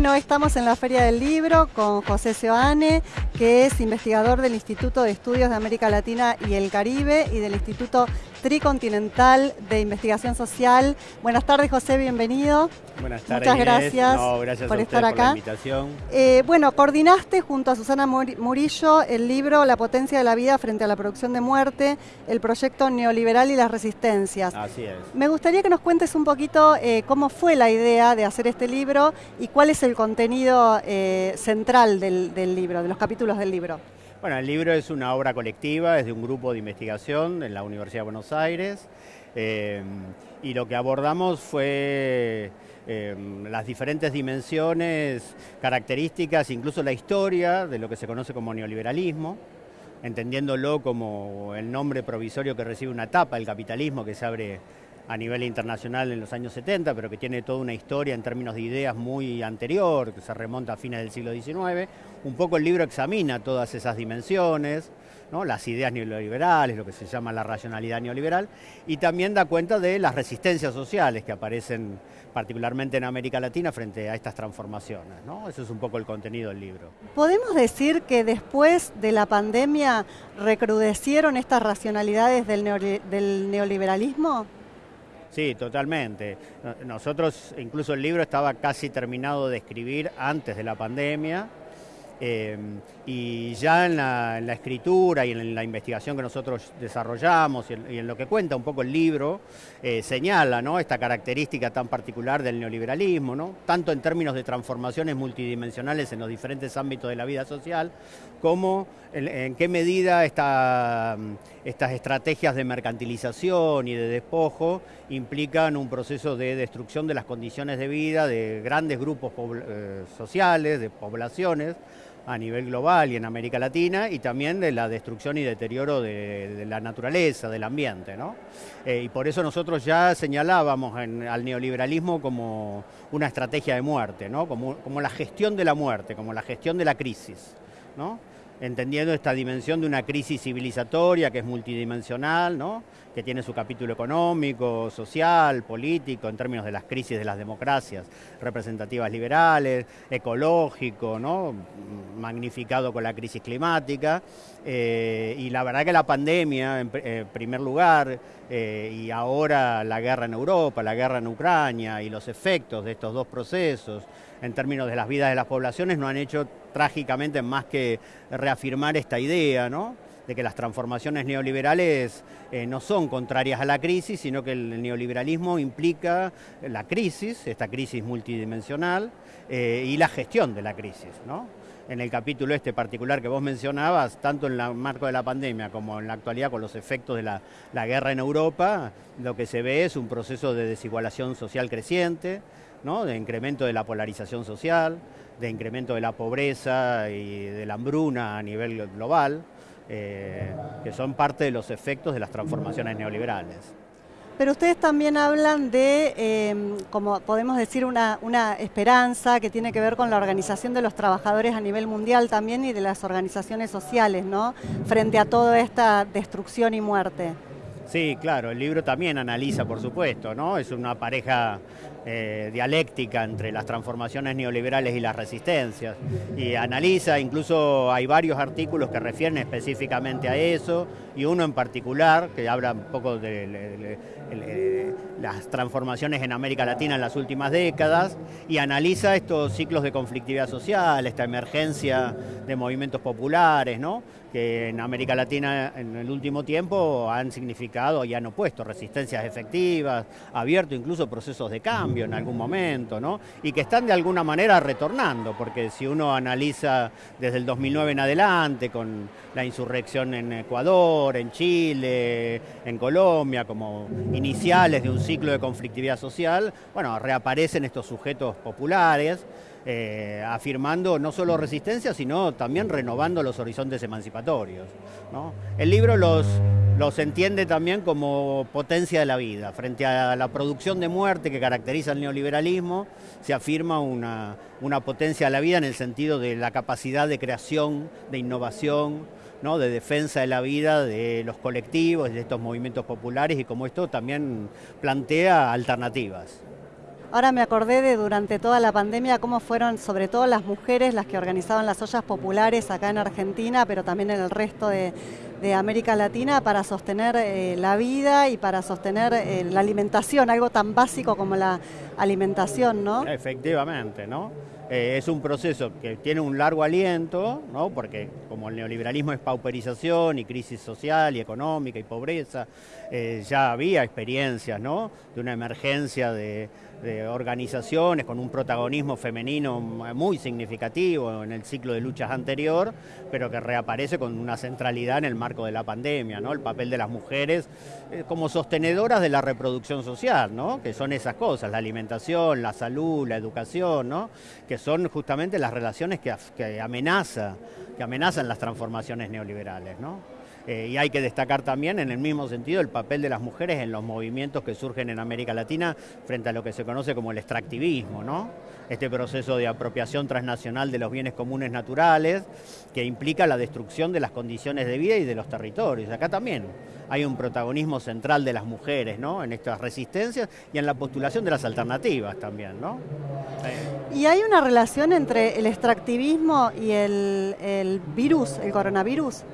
Bueno, estamos en la Feria del Libro con José Seoane, que es investigador del Instituto de Estudios de América Latina y el Caribe y del Instituto Tricontinental de Investigación Social. Buenas tardes, José, bienvenido. Buenas tardes. Muchas gracias, gracias por a estar acá. Por la invitación. Eh, bueno, coordinaste junto a Susana Murillo el libro La potencia de la vida frente a la producción de muerte, el proyecto neoliberal y las resistencias. Así es. Me gustaría que nos cuentes un poquito eh, cómo fue la idea de hacer este libro y cuál es el contenido eh, central del, del libro, de los capítulos del libro. Bueno, el libro es una obra colectiva, es de un grupo de investigación en la Universidad de Buenos Aires eh, y lo que abordamos fue eh, las diferentes dimensiones, características, incluso la historia de lo que se conoce como neoliberalismo, entendiéndolo como el nombre provisorio que recibe una etapa, el capitalismo que se abre a nivel internacional en los años 70, pero que tiene toda una historia en términos de ideas muy anterior, que se remonta a fines del siglo XIX. Un poco el libro examina todas esas dimensiones, las ideas neoliberales, lo que se llama la racionalidad neoliberal, y también da cuenta de las resistencias sociales que aparecen particularmente en América Latina frente a estas transformaciones. ¿no? Ese es un poco el contenido del libro. ¿Podemos decir que después de la pandemia recrudecieron estas racionalidades del neoliberalismo? Sí, totalmente. Nosotros, incluso el libro estaba casi terminado de escribir antes de la pandemia Em, y ya en la, escritura y en la investigación que nosotros desarrollamos y en, lo que cuenta un poco el libro, eh, señala esta característica tan particular del neoliberalismo, tanto en términos de transformaciones multidimensionales en los diferentes ámbitos de la vida social, como en, qué medida esta, estas estrategias de mercantilización y de despojo implican un proceso de destrucción de las condiciones de vida de grandes grupos eh, sociales, de poblaciones, a nivel global y en América Latina y también de la destrucción y deterioro de, la naturaleza, del ambiente. ¿no? Eh, y por eso nosotros ya señalábamos al neoliberalismo como una estrategia de muerte, ¿no? como, como la gestión de la muerte, como la gestión de la crisis. ¿no? entendiendo esta dimensión de una crisis civilizatoria que es multidimensional, ¿no? Que tiene su capítulo económico, social, político, en términos de las crisis de las democracias representativas liberales, ecológico, ¿no? magnificado con la crisis climática. Eh, y la verdad que la pandemia, en, primer lugar, eh, y ahora la guerra en Europa, la guerra en Ucrania y los efectos de estos dos procesos en términos de las vidas de las poblaciones no han hecho trágicamente más que reafirmar esta idea, ¿no? De que las transformaciones neoliberales eh, no son contrarias a la crisis, sino que el neoliberalismo implica la crisis, esta crisis multidimensional, eh, y la gestión de la crisis. ¿no? En el capítulo este particular que vos mencionabas, tanto en el marco de la pandemia como en la actualidad con los efectos de la, la guerra en Europa, lo que se ve es un proceso de desigualación social creciente, ¿no? de incremento de la polarización social, de incremento de la pobreza y de la hambruna a nivel global, eh, que son parte de los efectos de las transformaciones neoliberales. Pero ustedes también hablan de, em, como podemos decir, una, una, esperanza que tiene que ver con la organización de los trabajadores a nivel mundial también y de las organizaciones sociales, ¿no? Frente a toda esta destrucción y muerte. Sí, claro, el libro también analiza, por supuesto, ¿no? Es una pareja eh, dialéctica entre las transformaciones neoliberales y las resistencias. Y analiza, incluso hay varios artículos que refieren específicamente a eso, y uno en particular que habla un poco de, las transformaciones en América Latina en las últimas décadas, y analiza estos ciclos de conflictividad social, esta emergencia de movimientos populares, ¿no? que en América Latina en el último tiempo han significado y han opuesto resistencias efectivas, abierto incluso procesos de cambio en algún momento, ¿no? y que están de alguna manera retornando, porque si uno analiza desde el 2009 en adelante, con la insurrección en Ecuador, en Chile, en Colombia, como iniciales de un ciclo de conflictividad social, bueno, reaparecen estos sujetos populares, eh, afirmando no solo resistencia, sino también renovando los horizontes emancipatorios. El libro los, los entiende también como potencia de la vida. Frente a la producción de muerte que caracteriza el neoliberalismo, se afirma una, una potencia de la vida en el sentido de la capacidad de creación, de innovación, de defensa de la vida de los colectivos, de estos movimientos populares y como esto también plantea alternativas. Ahora me acordé de durante toda la pandemia cómo fueron sobre todo las mujeres las que organizaban las ollas populares acá en Argentina, pero también en el resto de, América Latina para sostener eh, la vida y para sostener eh, la alimentación, algo tan básico como la alimentación, ¿no? Efectivamente, ¿no? Eh, es un proceso que tiene un largo aliento, ¿no? porque como el neoliberalismo es pauperización y crisis social y económica y pobreza, eh, ya había experiencias ¿no? de una emergencia de, de organizaciones con un protagonismo femenino muy significativo en el ciclo de luchas anterior, pero que reaparece con una centralidad en el marco de la pandemia, ¿no? El papel de las mujeres eh, como sostenedoras de la reproducción social, ¿no? Que son esas cosas, la alimentación, la salud, la educación, ¿no? Que son justamente las relaciones que, que amenaza, que amenazan las transformaciones neoliberales, ¿no? Eh, y hay que destacar también en el mismo sentido el papel de las mujeres en los movimientos que surgen en América Latina frente a lo que se conoce como el extractivismo, ¿no? Este proceso de apropiación transnacional de los bienes comunes naturales que implica la destrucción de las condiciones de vida y de los territorios. Acá también hay un protagonismo central de las mujeres, ¿no? En estas resistencias y en la postulación de las alternativas también, ¿no? ¿Y hay una relación entre el extractivismo y el virus, el coronavirus?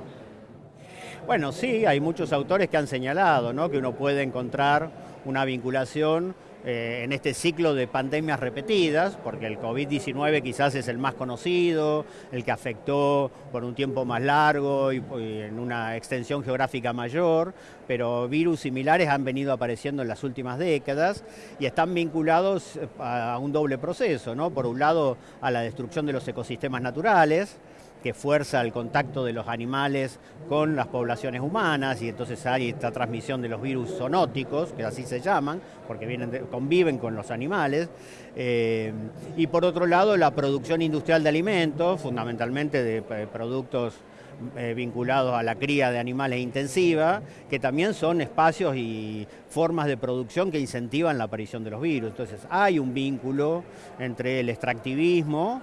Bueno, sí, hay muchos autores que han señalado ¿no? que uno puede encontrar una vinculación eh, en este ciclo de pandemias repetidas, porque el COVID-19 quizás es el más conocido, el que afectó por un tiempo más largo y, en una extensión geográfica mayor, pero virus similares han venido apareciendo en las últimas décadas y están vinculados a un doble proceso, ¿no? Por un lado, a la destrucción de los ecosistemas naturales, que fuerza el contacto de los animales con las poblaciones humanas y entonces hay esta transmisión de los virus zoonóticos, que así se llaman, porque vienen conviven con los animales. Eh, y por otro lado, la producción industrial de alimentos, fundamentalmente de eh, productos eh, vinculados a la cría de animales intensiva, que también son espacios y formas de producción que incentivan la aparición de los virus. Entonces hay un vínculo entre el extractivismo,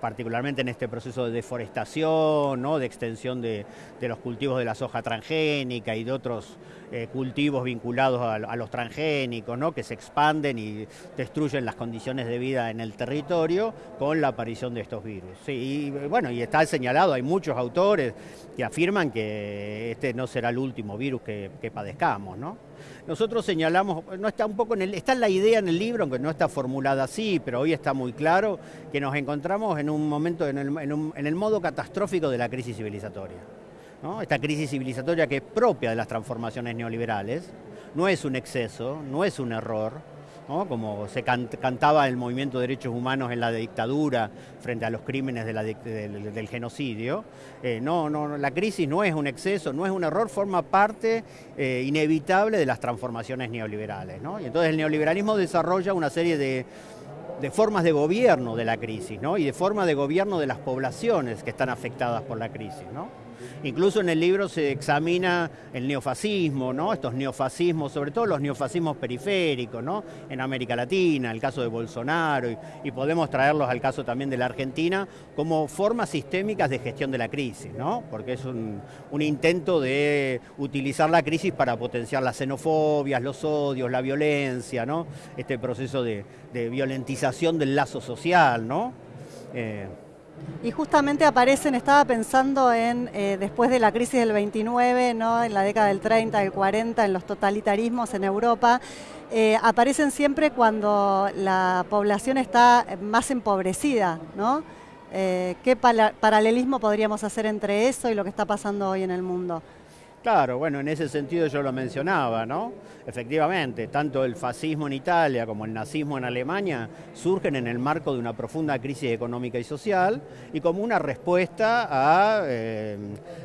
particularmente en este proceso de deforestación, ¿no? de extensión de, los cultivos de la soja transgénica y de otros eh, cultivos vinculados a, los transgénicos, ¿no? que se expanden y destruyen las condiciones de vida en el territorio con la aparición de estos virus. y bueno, y está señalado, hay muchos autores que afirman que este no será el último virus que, que padezcamos, ¿no? Nosotros señalamos, no está un poco en el, está la idea en el libro, aunque no está formulada así, pero hoy está muy claro que nos encontramos en un momento, en el, modo catastrófico de la crisis civilizatoria. Esta crisis civilizatoria que es propia de las transformaciones neoliberales, no es un exceso, no es un error, como se cantaba el movimiento de derechos humanos en la dictadura frente a los crímenes del, genocidio. Eh, no, no, la crisis no es un exceso, no es un error, forma parte eh, inevitable de las transformaciones neoliberales. Y entonces el neoliberalismo desarrolla una serie de formas de gobierno de la crisis y de formas de gobierno de las poblaciones que están afectadas por la crisis. Incluso en el libro se examina el neofascismo, ¿no? estos neofascismos, sobre todo los neofascismos periféricos, ¿no? en América Latina, el caso de Bolsonaro, y, podemos traerlos al caso también de la Argentina, como formas sistémicas de gestión de la crisis, ¿no? porque es un, intento de utilizar la crisis para potenciar las xenofobias, los odios, la violencia, ¿no? este proceso de, violentización del lazo social. ¿no? Eh, y justamente aparecen, estaba pensando en, eh, después de la crisis del 29, ¿no? en la década del 30, del 40, en los totalitarismos en Europa, eh, aparecen siempre cuando la población está más empobrecida, ¿no? Eh, ¿Qué paralelismo podríamos hacer entre eso y lo que está pasando hoy en el mundo? Claro, bueno, en ese sentido yo lo mencionaba, ¿no? Efectivamente, tanto el fascismo en Italia como el nazismo en Alemania surgen en el marco de una profunda crisis económica y social y como una respuesta a eh,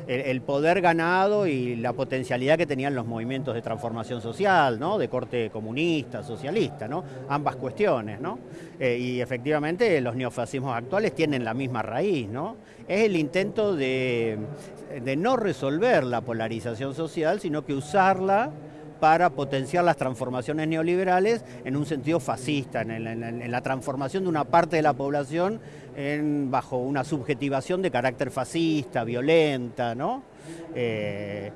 el, poder ganado y la potencialidad que tenían los movimientos de transformación social, ¿no? De corte comunista, socialista, ¿no? Ambas cuestiones, ¿no? Eh, y efectivamente los neofascismos actuales tienen la misma raíz, ¿no? Es el intento de no resolver la polarización social, sino que usarla para potenciar las transformaciones neoliberales en un sentido fascista, en, la transformación de una parte de la población bajo una subjetivación de carácter fascista, violenta, ¿no? Eh,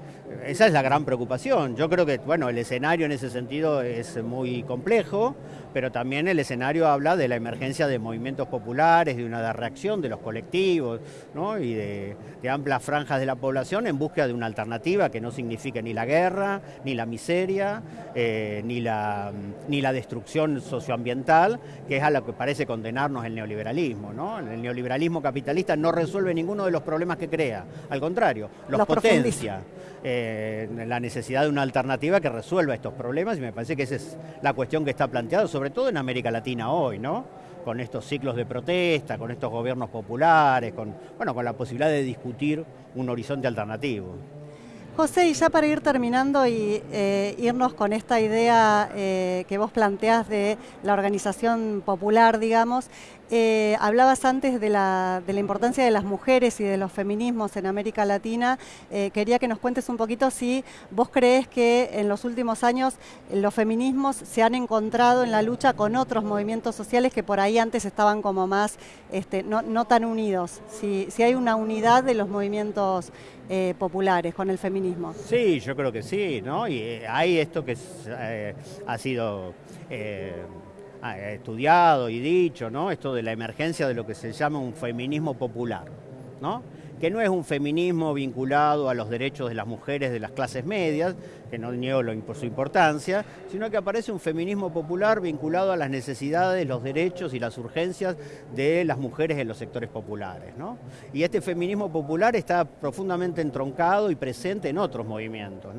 esa es la gran preocupación. Yo creo que, bueno, el escenario en ese sentido es muy complejo, pero también el escenario habla de la emergencia de movimientos populares, de una reacción de los colectivos y de, amplias franjas de la población en búsqueda de una alternativa que no signifique ni la guerra, ni la miseria, eh, ni, la, destrucción socioambiental, que es a lo que parece condenarnos el neoliberalismo. ¿no? El neoliberalismo capitalista no resuelve ninguno de los problemas que crea, al contrario, los, potencia. Eh, la necesidad de una alternativa que resuelva estos problemas y me parece que esa es la cuestión que está planteada, sobre todo en América Latina hoy, ¿no? Con estos ciclos de protesta, con estos gobiernos populares, con, bueno, con la posibilidad de discutir un horizonte alternativo. José, y ya para ir terminando y eh, irnos con esta idea eh, que vos planteás de la organización popular, digamos, eh, hablabas antes de la, importancia de las mujeres y de los feminismos en América Latina. quería que nos cuentes un poquito si vos crees que en los últimos años los feminismos se han encontrado en la lucha con otros movimientos sociales que por ahí antes estaban como más, este, no, tan unidos. Si, si hay una unidad de los movimientos eh, populares con el feminismo. Sí, yo creo que sí, ¿no? Y eh, hay esto que eh, ha sido estudiado y dicho, ¿no? Esto de la emergencia de lo que se llama un feminismo popular, ¿no? que no es un feminismo vinculado a los derechos de las mujeres de las clases medias, que no niego por su importancia, sino que aparece un feminismo popular vinculado a las necesidades, los derechos y las urgencias de las mujeres en los sectores populares. Y este feminismo popular está profundamente entroncado y presente en otros movimientos.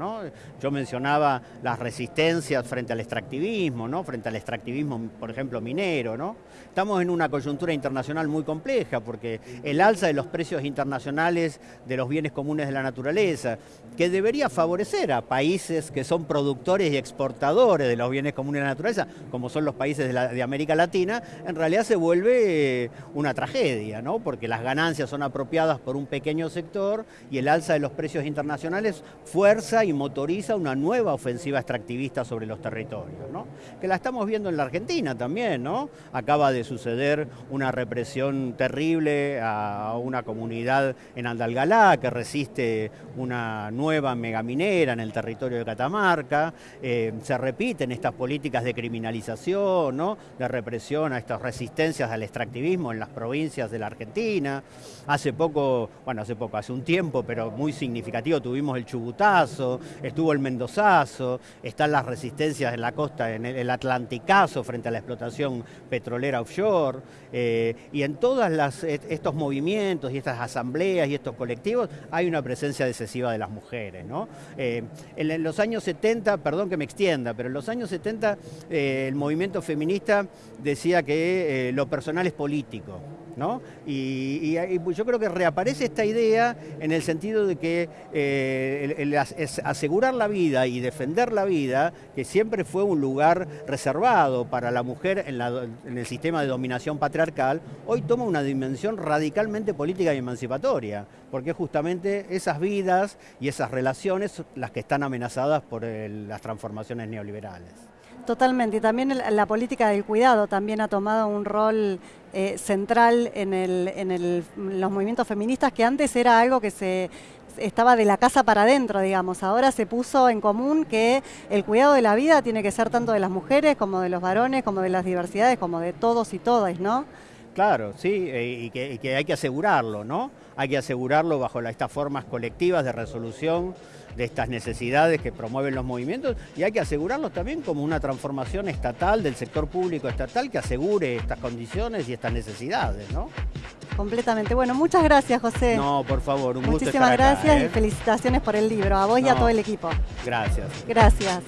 Yo mencionaba las resistencias frente al extractivismo, ¿no? frente al extractivismo, por ejemplo, minero. ¿no? Estamos en una coyuntura internacional muy compleja porque el alza de los precios internacionales de los bienes comunes de la naturaleza, que debería favorecer a países que son productores y exportadores de los bienes comunes de la naturaleza, como son los países de, América Latina, en realidad se vuelve eh, una tragedia, ¿no? porque las ganancias son apropiadas por un pequeño sector y el alza de los precios internacionales fuerza y motoriza una nueva ofensiva extractivista sobre los territorios, ¿no? que la estamos viendo en la Argentina también, ¿no? acaba de suceder una represión terrible a una comunidad en Andalgalá que resiste una nueva megaminera en el territorio de Catamarca. Eh, se repiten estas políticas de criminalización, de represión a estas resistencias al extractivismo en las provincias de la Argentina. Hace poco, bueno, hace poco, hace un tiempo, pero muy significativo, tuvimos el Chubutazo, estuvo el Mendozazo, están las resistencias en la costa, en el Atlanticazo frente a la explotación petrolera offshore eh, y en todos estos movimientos y estas asambleas y estos colectivos hay una presencia decisiva de las mujeres. Eh, en, los años 70, perdón que me extienda, pero en los años 70 eh, el movimiento feminista decía que lo personal es político. Y, yo creo que reaparece esta idea en el sentido de que eh, asegurar la vida y defender la vida, que siempre fue un lugar reservado para la mujer en, el sistema de dominación patriarcal, hoy toma una dimensión radicalmente política y emancipatoria, porque justamente esas vidas y esas relaciones las que están amenazadas por las transformaciones neoliberales. Totalmente, y también la política del cuidado también ha tomado un rol eh, central en, el, los movimientos feministas, que antes era algo que se estaba de la casa para adentro, digamos. Ahora se puso en común que el cuidado de la vida tiene que ser tanto de las mujeres como de los varones, como de las diversidades, como de todos y todas, ¿no? Claro, sí, eh, y que, y que hay que asegurarlo, ¿no? Hay que asegurarlo bajo estas formas colectivas de resolución de estas necesidades que promueven los movimientos y hay que asegurarlos también como una transformación estatal del sector público estatal que asegure estas condiciones y estas necesidades, ¿no? Completamente. Bueno, muchas gracias, José. No, por favor, un gusto estar acá, gracias y ¿eh? felicitaciones por el libro, a vos y a todo el equipo. Gracias. Gracias.